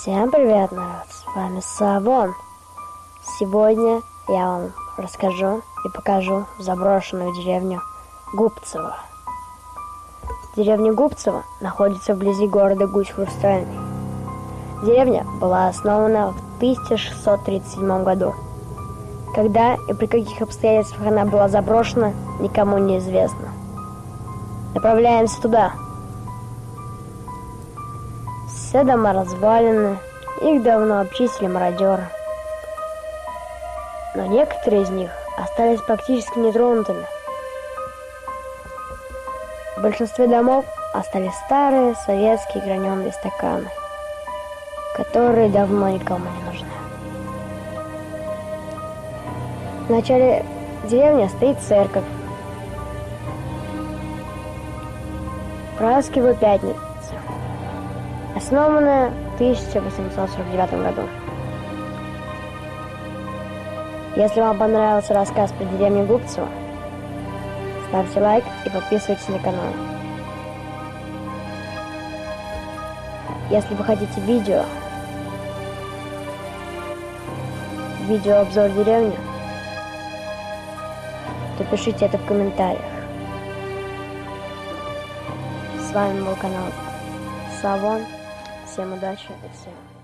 Всем привет, народ! С вами Савон. Сегодня я вам расскажу и покажу заброшенную деревню Губцево. Деревня Губцево находится вблизи города Гусь-Хрустальный. Деревня была основана в 1637 году. Когда и при каких обстоятельствах она была заброшена, никому не известно. Направляемся туда. Все дома развалины, их давно обчистили мародеры. Но некоторые из них остались практически нетронутыми. В большинстве домов остались старые советские граненые стаканы, которые давно никому не нужны. В начале деревни стоит церковь. Праздники пятница основанная в 1849 году. Если вам понравился рассказ про деревню Губцево, ставьте лайк и подписывайтесь на канал. Если вы хотите видео, видеообзор деревни, то пишите это в комментариях. С вами был канал Савон. Всем удачи и всем